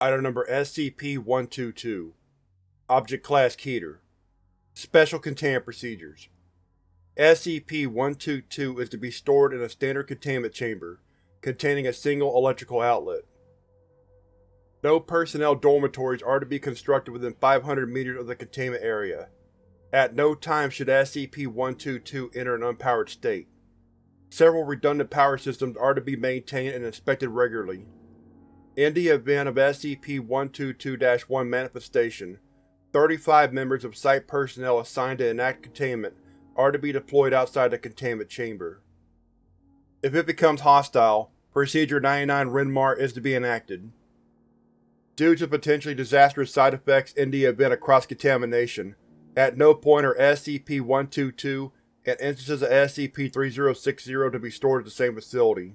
Item Number SCP-122 Object Class Keter Special Containment Procedures SCP-122 is to be stored in a standard containment chamber, containing a single electrical outlet. No personnel dormitories are to be constructed within 500 meters of the containment area. At no time should SCP-122 enter an unpowered state. Several redundant power systems are to be maintained and inspected regularly. In the event of SCP-122-1 manifestation, 35 members of Site personnel assigned to enact containment are to be deployed outside the containment chamber. If it becomes hostile, Procedure 99 Rinmar is to be enacted. Due to potentially disastrous side effects in the event of cross-contamination, at no point are SCP-122 and instances of SCP-3060 to be stored at the same facility.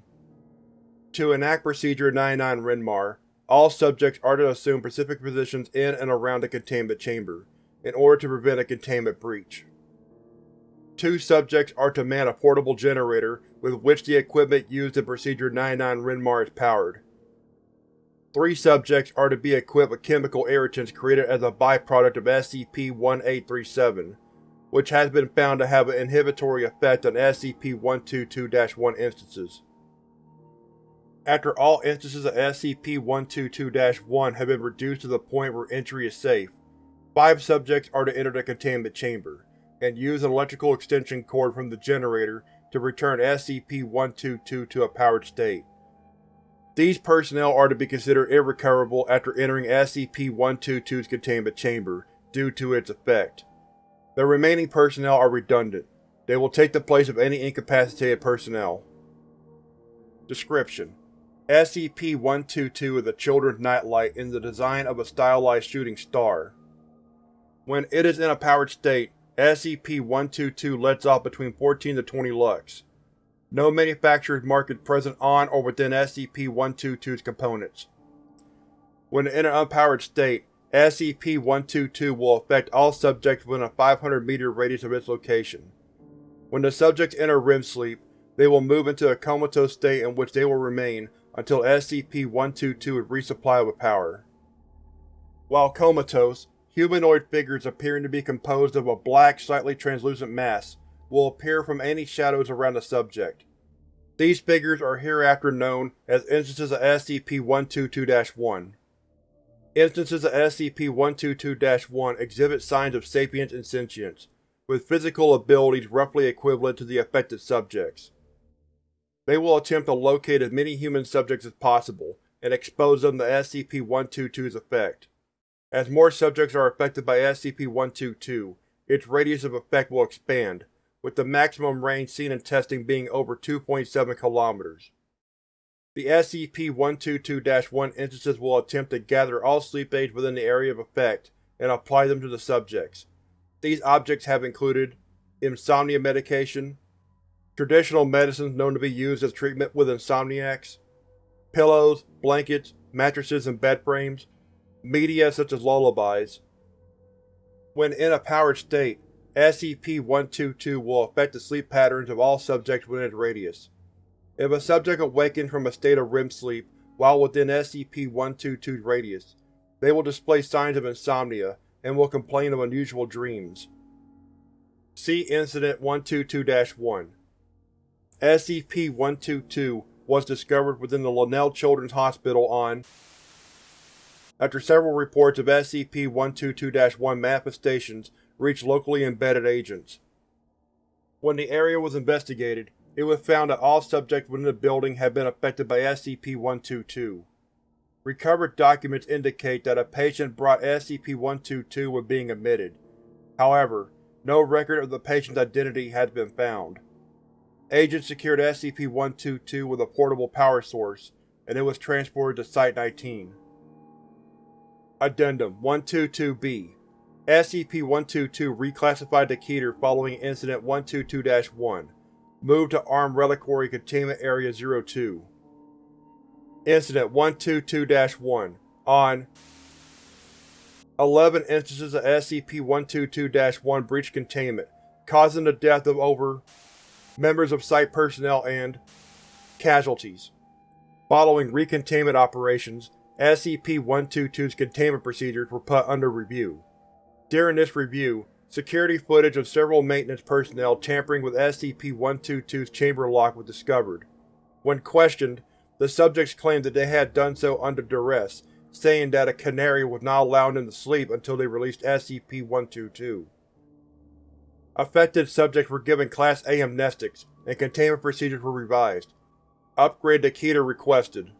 To enact Procedure 99 Renmar, all subjects are to assume specific positions in and around the containment chamber, in order to prevent a containment breach. Two subjects are to man a portable generator with which the equipment used in Procedure 99 Renmar is powered. Three subjects are to be equipped with chemical irritants created as a byproduct of SCP-1837, which has been found to have an inhibitory effect on SCP-122-1 instances. After all instances of SCP-122-1 have been reduced to the point where entry is safe, five subjects are to enter the containment chamber, and use an electrical extension cord from the generator to return SCP-122 to a powered state. These personnel are to be considered irrecoverable after entering SCP-122's containment chamber, due to its effect. The remaining personnel are redundant. They will take the place of any incapacitated personnel. Description: SCP-122 is a children's nightlight in the design of a stylized shooting star. When it is in a powered state, SCP-122 lets off between 14 to 20 lux. No manufacturer's mark is present on or within SCP-122's components. When in an unpowered state, SCP-122 will affect all subjects within a 500 meter radius of its location. When the subjects enter REM sleep, they will move into a comatose state in which they will remain until SCP-122 is resupplied with power. While comatose, humanoid figures appearing to be composed of a black, slightly translucent mass will appear from any shadows around the subject. These figures are hereafter known as instances of SCP-122-1. Instances of SCP-122-1 exhibit signs of sapience and sentience, with physical abilities roughly equivalent to the affected subjects. They will attempt to locate as many human subjects as possible, and expose them to SCP-122's effect. As more subjects are affected by SCP-122, its radius of effect will expand, with the maximum range seen in testing being over 2.7 km. The SCP-122-1 instances will attempt to gather all sleep aids within the area of effect and apply them to the subjects. These objects have included insomnia medication, traditional medicines known to be used as treatment with insomniacs, pillows, blankets, mattresses and bed frames, media such as lullabies. When in a powered state, SCP-122 will affect the sleep patterns of all subjects within its radius. If a subject awakens from a state of REM sleep while within SCP-122's radius, they will display signs of insomnia and will complain of unusual dreams. See Incident 122-1 SCP-122 was discovered within the Linnell Children's Hospital on after several reports of SCP-122-1 manifestations reached locally embedded agents. When the area was investigated, it was found that all subjects within the building had been affected by SCP-122. Recovered documents indicate that a patient brought SCP-122 when being admitted. However, no record of the patient's identity has been found. Agents secured SCP-122 with a portable power source, and it was transported to Site-19. Addendum 122-B SCP-122 reclassified to Keter following Incident 122-1. Moved to Armed Reliquary Containment Area 02. Incident 122-1 On 11 instances of SCP-122-1 breached containment, causing the death of over members of Site personnel and casualties. Following recontainment operations, SCP-122's containment procedures were put under review. During this review, security footage of several maintenance personnel tampering with SCP-122's chamber lock was discovered. When questioned, the subjects claimed that they had done so under duress, saying that a canary was not allowing them to sleep until they released SCP-122. Affected subjects were given Class A amnestics, and containment procedures were revised. Upgrade to Keter requested.